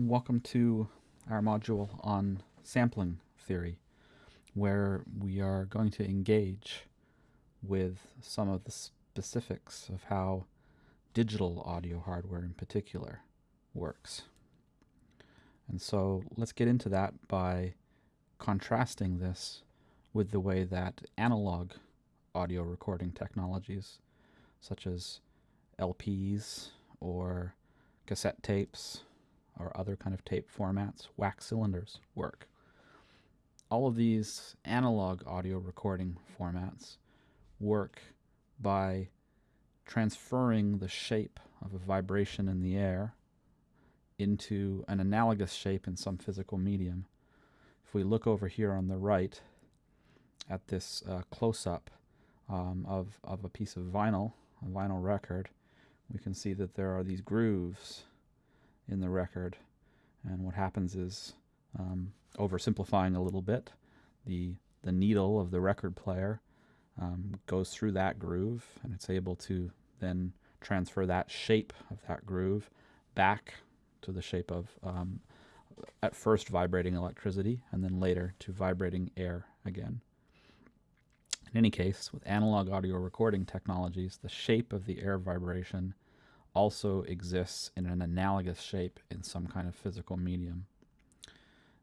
Welcome to our module on sampling theory, where we are going to engage with some of the specifics of how digital audio hardware in particular works. And so let's get into that by contrasting this with the way that analog audio recording technologies, such as LPs or cassette tapes or other kind of tape formats, wax cylinders work. All of these analog audio recording formats work by transferring the shape of a vibration in the air into an analogous shape in some physical medium. If we look over here on the right at this uh, close-up um, of, of a piece of vinyl, a vinyl record, we can see that there are these grooves in the record. And what happens is, um, oversimplifying a little bit, the, the needle of the record player um, goes through that groove and it's able to then transfer that shape of that groove back to the shape of um, at first vibrating electricity and then later to vibrating air again. In any case, with analog audio recording technologies, the shape of the air vibration also exists in an analogous shape in some kind of physical medium.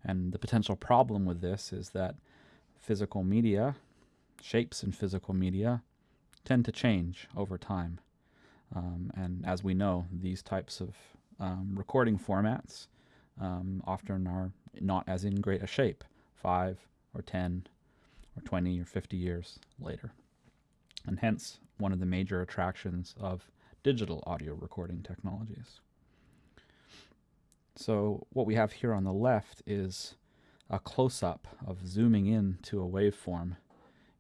And the potential problem with this is that physical media, shapes in physical media, tend to change over time. Um, and as we know, these types of um, recording formats um, often are not as in great a shape five or 10 or 20 or 50 years later. And hence, one of the major attractions of digital audio recording technologies. So what we have here on the left is a close-up of zooming in to a waveform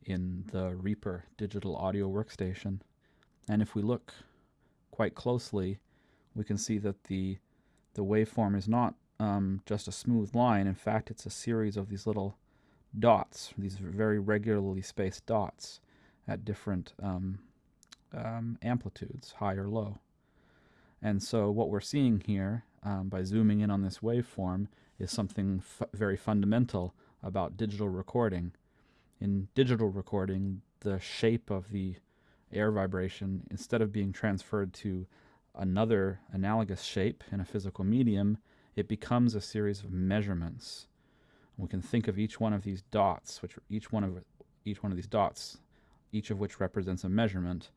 in the Reaper digital audio workstation. And if we look quite closely, we can see that the, the waveform is not um, just a smooth line. In fact, it's a series of these little dots, these very regularly spaced dots at different um, um, amplitudes, high or low. And so what we're seeing here um, by zooming in on this waveform is something very fundamental about digital recording. In digital recording, the shape of the air vibration, instead of being transferred to another analogous shape in a physical medium, it becomes a series of measurements. We can think of each one of these dots, which each one of each one of these dots, each of which represents a measurement,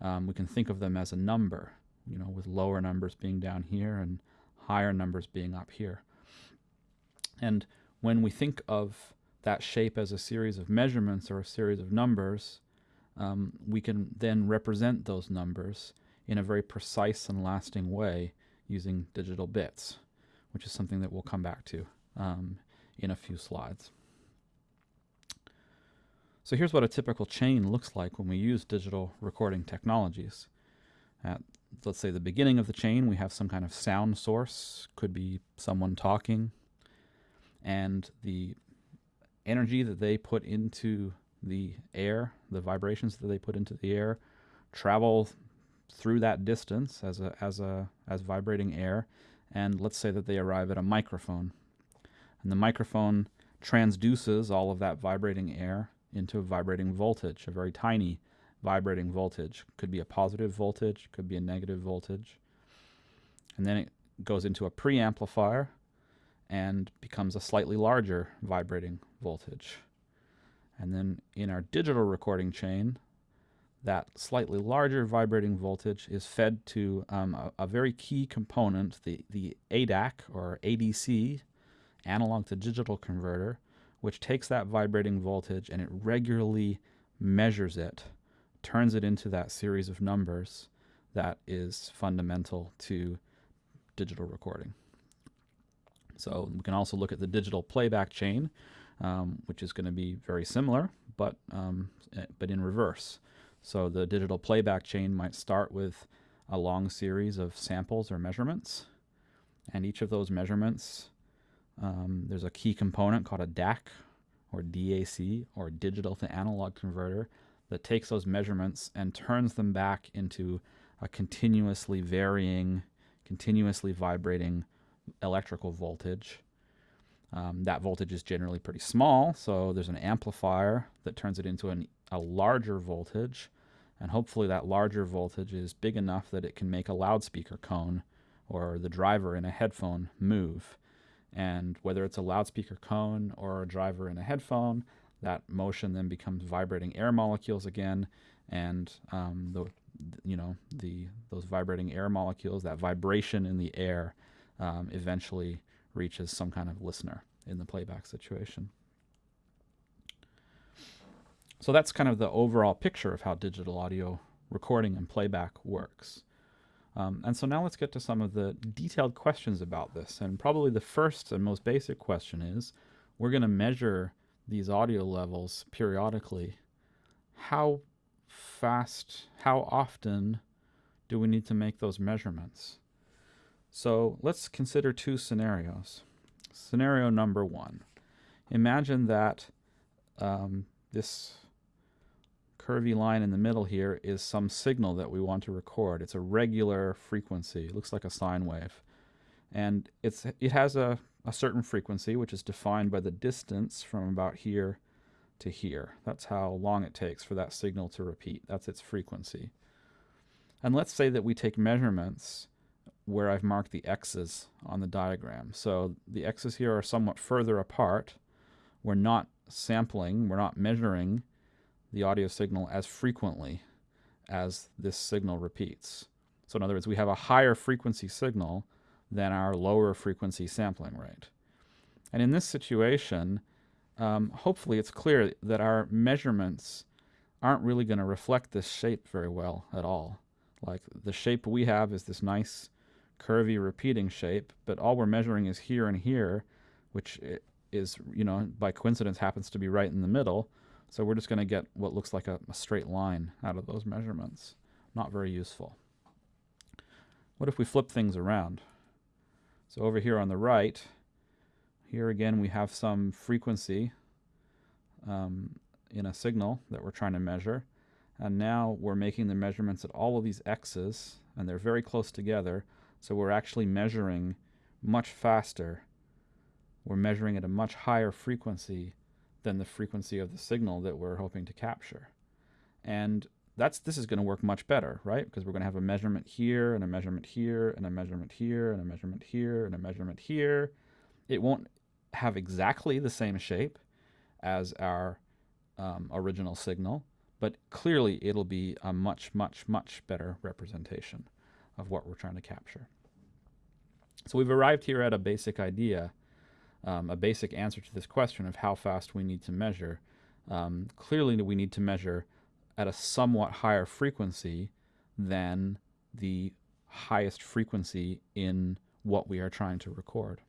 um, we can think of them as a number, you know, with lower numbers being down here and higher numbers being up here. And when we think of that shape as a series of measurements or a series of numbers, um, we can then represent those numbers in a very precise and lasting way using digital bits, which is something that we'll come back to um, in a few slides. So here's what a typical chain looks like when we use digital recording technologies. At, let's say, the beginning of the chain, we have some kind of sound source, could be someone talking, and the energy that they put into the air, the vibrations that they put into the air, travel through that distance as a as a as vibrating air, and let's say that they arrive at a microphone, and the microphone transduces all of that vibrating air into a vibrating voltage, a very tiny vibrating voltage. Could be a positive voltage, could be a negative voltage. And then it goes into a preamplifier and becomes a slightly larger vibrating voltage. And then in our digital recording chain, that slightly larger vibrating voltage is fed to um, a, a, very key component, the, the ADAC or ADC, analog to digital converter, which takes that vibrating voltage and it regularly measures it, turns it into that series of numbers that is fundamental to digital recording. So we can also look at the digital playback chain, um, which is going to be very similar, but, um, eh, but in reverse. So the digital playback chain might start with a long series of samples or measurements, and each of those measurements um, there's a key component called a DAC or DAC or digital to analog converter that takes those measurements and turns them back into a continuously varying, continuously vibrating electrical voltage. Um, that voltage is generally pretty small, so there's an amplifier that turns it into an, a larger voltage, and hopefully that larger voltage is big enough that it can make a loudspeaker cone or the driver in a headphone move. And whether it's a loudspeaker cone or a driver in a headphone, that motion then becomes vibrating air molecules again, and um, the you know the those vibrating air molecules, that vibration in the air, um, eventually reaches some kind of listener in the playback situation. So that's kind of the overall picture of how digital audio recording and playback works. Um, and so now let's get to some of the detailed questions about this. And probably the first and most basic question is, we're going to measure these audio levels periodically. How fast, how often do we need to make those measurements? So let's consider two scenarios. Scenario number one. Imagine that um, this curvy line in the middle here is some signal that we want to record. It's a regular frequency. It looks like a sine wave. And it's it has a, a certain frequency, which is defined by the distance from about here to here. That's how long it takes for that signal to repeat. That's its frequency. And let's say that we take measurements where I've marked the x's on the diagram. So the x's here are somewhat further apart. We're not sampling, we're not measuring the audio signal as frequently as this signal repeats. So in other words, we have a higher frequency signal than our lower frequency sampling rate. And in this situation, um, hopefully it's clear that our measurements aren't really going to reflect this shape very well at all. Like the shape we have is this nice curvy repeating shape, but all we're measuring is here and here, which is, you know, by coincidence happens to be right in the middle. So we're just going to get what looks like a, a straight line out of those measurements. Not very useful. What if we flip things around? So over here on the right, here again we have some frequency um, in a signal that we're trying to measure. And now we're making the measurements at all of these x's, and they're very close together. So we're actually measuring much faster. We're measuring at a much higher frequency than the frequency of the signal that we're hoping to capture. And that's this is going to work much better, right? Because we're going to have a measurement here and a measurement here and a measurement here and a measurement here and a measurement here. It won't have exactly the same shape as our um, original signal, but clearly it'll be a much, much, much better representation of what we're trying to capture. So we've arrived here at a basic idea, um, a basic answer to this question of how fast we need to measure. Um, clearly we need to measure at a somewhat higher frequency than the highest frequency in what we are trying to record.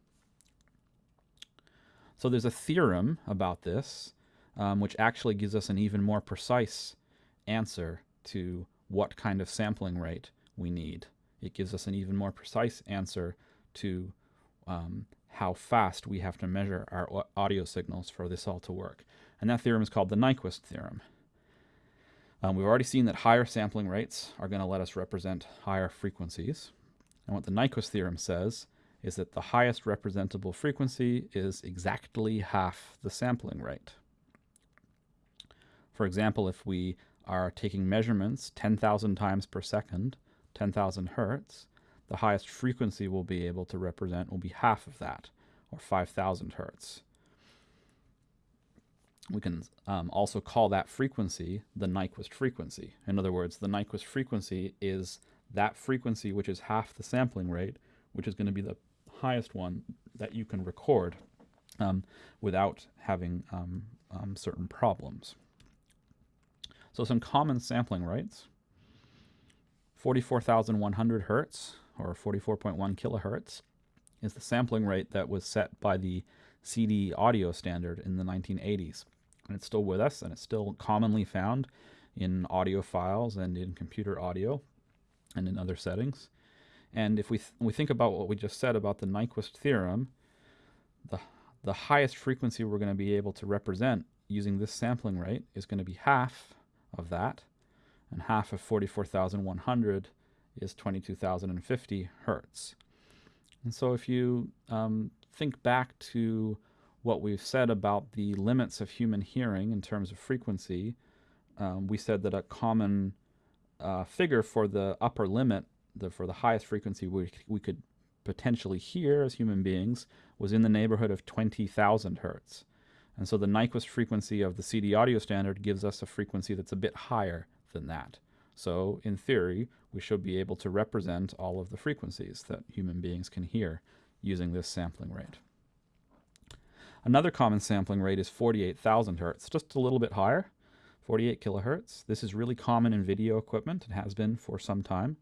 So there's a theorem about this, um, which actually gives us an even more precise answer to what kind of sampling rate we need. It gives us an even more precise answer to um, how fast we have to measure our audio signals for this all to work. And that theorem is called the Nyquist theorem. Um, we've already seen that higher sampling rates are going to let us represent higher frequencies. And what the Nyquist theorem says is that the highest representable frequency is exactly half the sampling rate. For example, if we are taking measurements 10,000 times per second, 10,000 hertz, the highest frequency we'll be able to represent will be half of that, or 5,000 hertz. We can um, also call that frequency the Nyquist frequency. In other words, the Nyquist frequency is that frequency which is half the sampling rate, which is going to be the highest one that you can record um, without having um, um, certain problems. So some common sampling rates. 44,100 hertz, or 44.1 kilohertz, is the sampling rate that was set by the CD audio standard in the 1980s. And it's still with us, and it's still commonly found in audio files and in computer audio and in other settings. And if we, th we think about what we just said about the Nyquist theorem, the, the highest frequency we're going to be able to represent using this sampling rate is going to be half of that, and half of 44,100 is 22,050 hertz. And so if you um, think back to what we've said about the limits of human hearing in terms of frequency, um, we said that a common uh, figure for the upper limit, the, for the highest frequency we, we could potentially hear as human beings, was in the neighborhood of 20,000 hertz. And so the Nyquist frequency of the CD audio standard gives us a frequency that's a bit higher than that. So in theory, we should be able to represent all of the frequencies that human beings can hear using this sampling rate. Another common sampling rate is 48,000 hertz, just a little bit higher, 48 kilohertz. This is really common in video equipment. It has been for some time.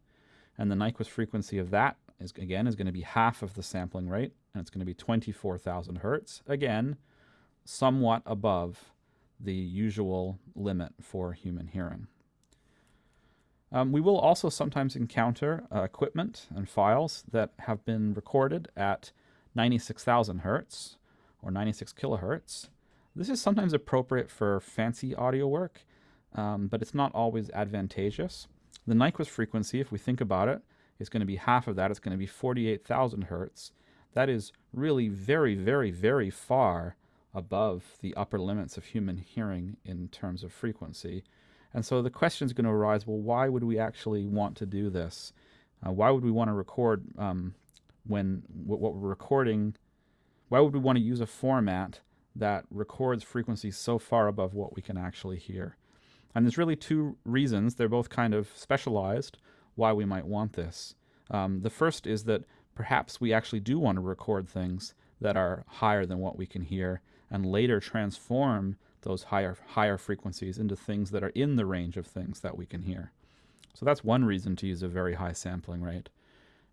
And the Nyquist frequency of that is again is going to be half of the sampling rate, and it's going to be 24,000 hertz. Again, somewhat above the usual limit for human hearing. Um, we will also sometimes encounter uh, equipment and files that have been recorded at 96,000 hertz or 96 kilohertz. This is sometimes appropriate for fancy audio work, um, but it's not always advantageous. The Nyquist frequency, if we think about it, is going to be half of that. It's going to be 48,000 hertz. That is really very, very, very far above the upper limits of human hearing in terms of frequency. And so the question is going to arise, well, why would we actually want to do this? Uh, why would we want to record um, when what we're recording? Why would we want to use a format that records frequencies so far above what we can actually hear? And there's really two reasons. They're both kind of specialized why we might want this. Um, the first is that perhaps we actually do want to record things that are higher than what we can hear and later transform those higher higher frequencies into things that are in the range of things that we can hear. So that's one reason to use a very high sampling rate.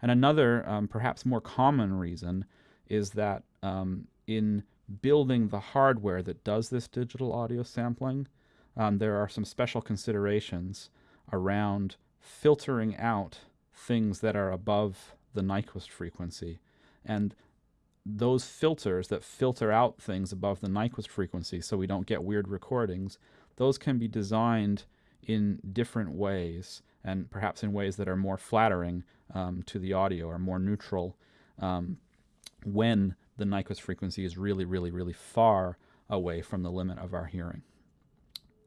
And another, um, perhaps more common reason, is that um, in building the hardware that does this digital audio sampling, um, there are some special considerations around filtering out things that are above the Nyquist frequency. And those filters that filter out things above the Nyquist frequency so we don't get weird recordings, those can be designed in different ways and perhaps in ways that are more flattering um, to the audio or more neutral um, when the Nyquist frequency is really, really, really far away from the limit of our hearing.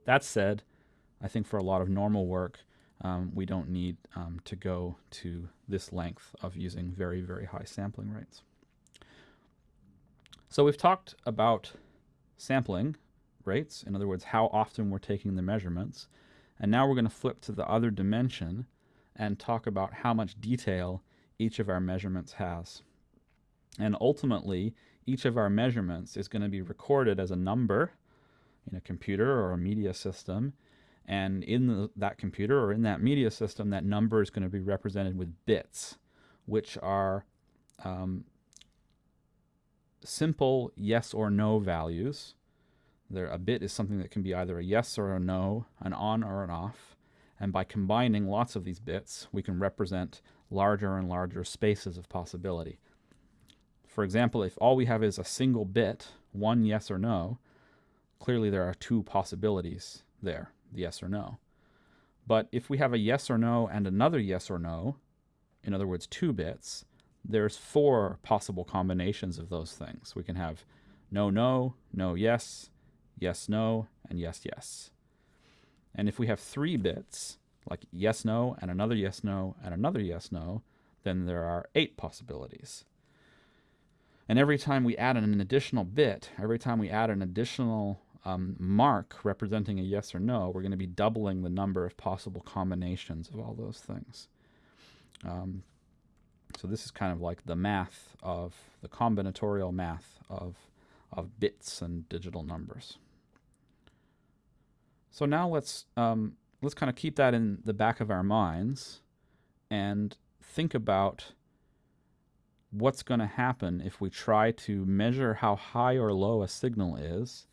That said, I think for a lot of normal work, um, we don't need um, to go to this length of using very, very high sampling rates. So we've talked about sampling rates, in other words, how often we're taking the measurements. And now we're going to flip to the other dimension and talk about how much detail each of our measurements has. And ultimately, each of our measurements is going to be recorded as a number in a computer or a media system. And in the, that computer or in that media system, that number is going to be represented with bits, which are um, simple yes or no values. There, a bit is something that can be either a yes or a no, an on or an off. And by combining lots of these bits, we can represent larger and larger spaces of possibility. For example, if all we have is a single bit, one yes or no, clearly there are two possibilities there, the yes or no. But if we have a yes or no and another yes or no, in other words, two bits, there's four possible combinations of those things. We can have no, no, no, yes, yes, no, and yes, yes. And if we have three bits, like yes, no, and another yes, no, and another yes, no, then there are eight possibilities. And every time we add an additional bit, every time we add an additional um, mark representing a yes or no, we're going to be doubling the number of possible combinations of all those things. Um, so this is kind of like the math of the combinatorial math of, of bits and digital numbers. So now let's um, let's kind of keep that in the back of our minds and think about what's going to happen if we try to measure how high or low a signal is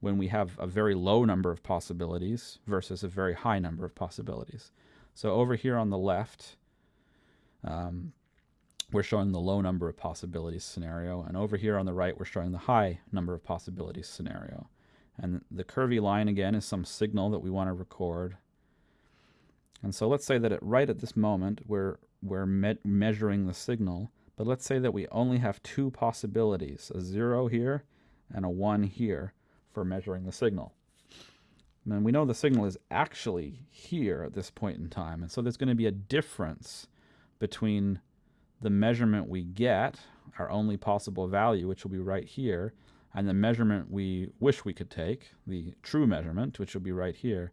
when we have a very low number of possibilities versus a very high number of possibilities. So over here on the left, um, we're showing the low number of possibilities scenario. And over here on the right, we're showing the high number of possibilities scenario. And the curvy line again is some signal that we want to record. And so let's say that at right at this moment, we're, we're me measuring the signal, But let's say that we only have two possibilities, a 0 here and a 1 here for measuring the signal. And we know the signal is actually here at this point in time. And so there's going to be a difference between the measurement we get, our only possible value, which will be right here, and the measurement we wish we could take, the true measurement, which will be right here.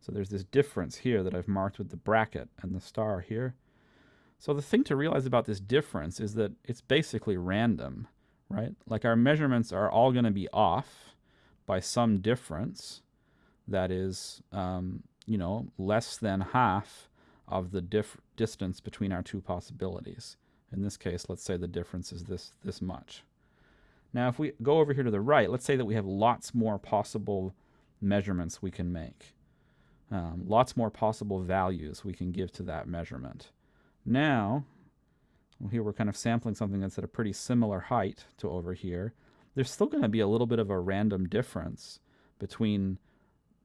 So there's this difference here that I've marked with the bracket and the star here. So the thing to realize about this difference is that it's basically random, right? Like our measurements are all going to be off by some difference that is, um, you know, less than half of the distance between our two possibilities. In this case, let's say the difference is this, this much. Now, if we go over here to the right, let's say that we have lots more possible measurements we can make. Um, lots more possible values we can give to that measurement. Now, well, here we're kind of sampling something that's at a pretty similar height to over here. There's still going to be a little bit of a random difference between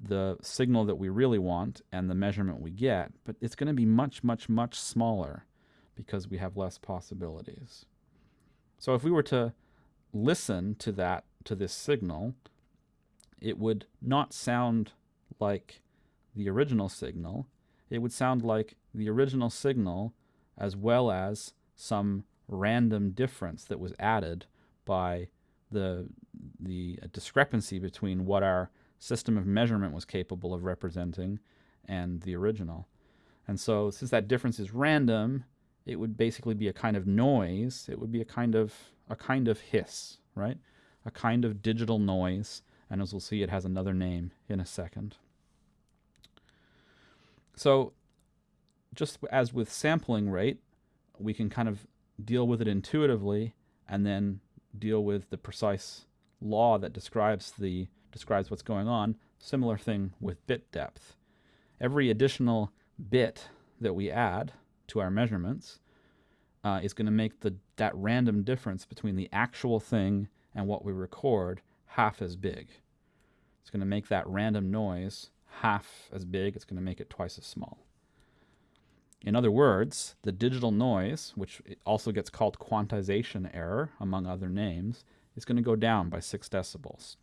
the signal that we really want and the measurement we get, but it's going to be much, much, much smaller because we have less possibilities. So if we were to listen to that, to this signal, it would not sound like the original signal. It would sound like the original signal as well as some random difference that was added by the, the discrepancy between what our system of measurement was capable of representing and the original. And so since that difference is random, it would basically be a kind of noise. It would be a kind of a kind of hiss, right? A kind of digital noise. And as we'll see, it has another name in a second. So just as with sampling rate, we can kind of deal with it intuitively and then deal with the precise law that describes the describes what's going on. Similar thing with bit depth. Every additional bit that we add to our measurements uh, is going to make the that random difference between the actual thing and what we record half as big. It's going to make that random noise half as big. It's going to make it twice as small. In other words, the digital noise, which also gets called quantization error, among other names, is going to go down by 6 decibels.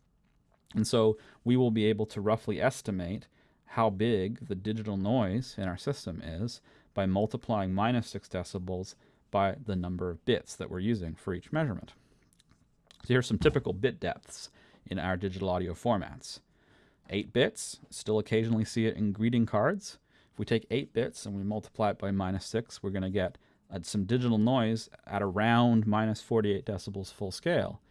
And so we will be able to roughly estimate how big the digital noise in our system is by multiplying minus 6 decibels by the number of bits that we're using for each measurement. So here's some typical bit depths in our digital audio formats. 8 bits, still occasionally see it in greeting cards. If we take 8 bits and we multiply it by minus 6, we're going to get uh, some digital noise at around minus 48 decibels full scale.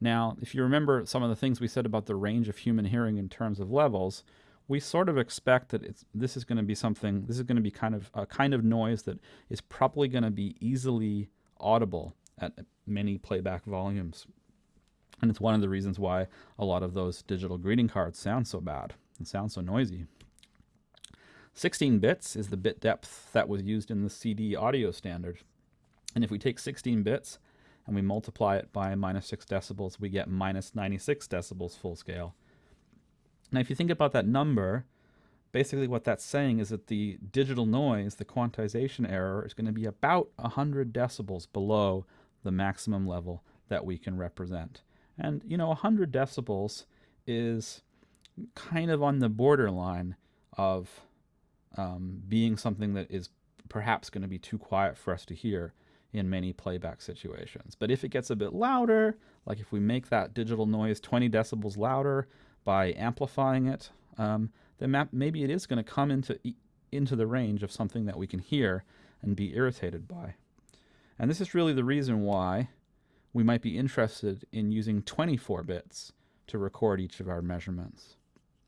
Now, if you remember some of the things we said about the range of human hearing in terms of levels, we sort of expect that it's, this is going to be something, this is going to be kind of a kind of noise that is probably going to be easily audible at many playback volumes. And it's one of the reasons why a lot of those digital greeting cards sound so bad and sound so noisy. 16 bits is the bit depth that was used in the CD audio standard. And if we take 16 bits and we multiply it by minus 6 decibels, we get minus 96 decibels full scale. Now, if you think about that number, basically what that's saying is that the digital noise, the quantization error, is going to be about 100 decibels below the maximum level that we can represent. And, you know, 100 decibels is kind of on the borderline of um, being something that is perhaps going to be too quiet for us to hear in many playback situations. But if it gets a bit louder, like if we make that digital noise 20 decibels louder by amplifying it, um, then maybe it is going to come into, into the range of something that we can hear and be irritated by. And this is really the reason why we might be interested in using 24 bits to record each of our measurements.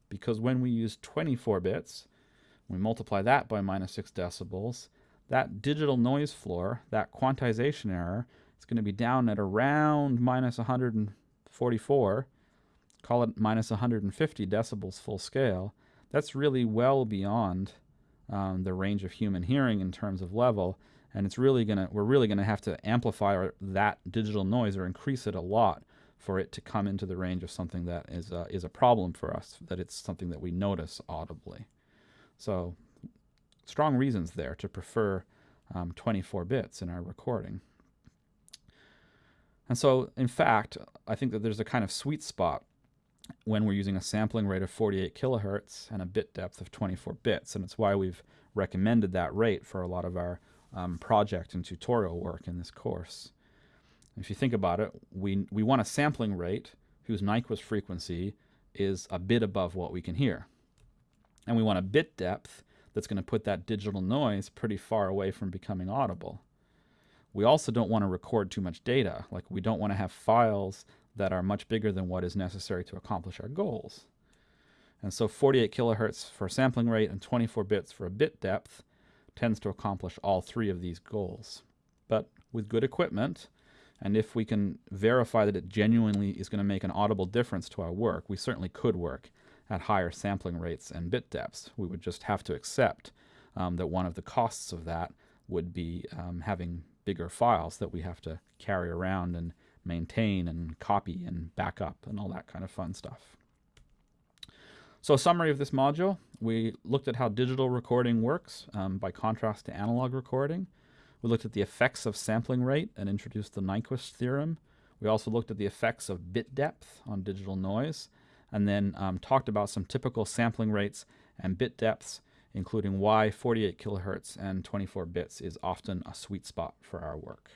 Because when we use 24 bits, we multiply that by minus 6 decibels, that digital noise floor, that quantization error, is going to be down at around minus 144, call it minus 150 decibels full scale. That's really well beyond um, the range of human hearing in terms of level, and it's really gonna we're really gonna have to amplify our, that digital noise or increase it a lot for it to come into the range of something that is uh, is a problem for us, that it's something that we notice audibly. So strong reasons there to prefer um, 24 bits in our recording. And so, in fact, I think that there's a kind of sweet spot when we're using a sampling rate of 48 kilohertz and a bit depth of 24 bits. And it's why we've recommended that rate for a lot of our um, project and tutorial work in this course. If you think about it, we, we want a sampling rate whose Nyquist frequency is a bit above what we can hear. And we want a bit depth that's going to put that digital noise pretty far away from becoming audible. We also don't want to record too much data. Like we don't want to have files that are much bigger than what is necessary to accomplish our goals. And so 48 kilohertz for sampling rate and 24 bits for a bit depth tends to accomplish all three of these goals. But with good equipment, and if we can verify that it genuinely is going to make an audible difference to our work, we certainly could work at higher sampling rates and bit depths. We would just have to accept um, that one of the costs of that would be um, having bigger files that we have to carry around and maintain and copy and backup and all that kind of fun stuff. So a summary of this module, we looked at how digital recording works um, by contrast to analog recording. We looked at the effects of sampling rate and introduced the Nyquist theorem. We also looked at the effects of bit depth on digital noise and then um, talked about some typical sampling rates and bit depths, including why 48 kilohertz and 24 bits is often a sweet spot for our work.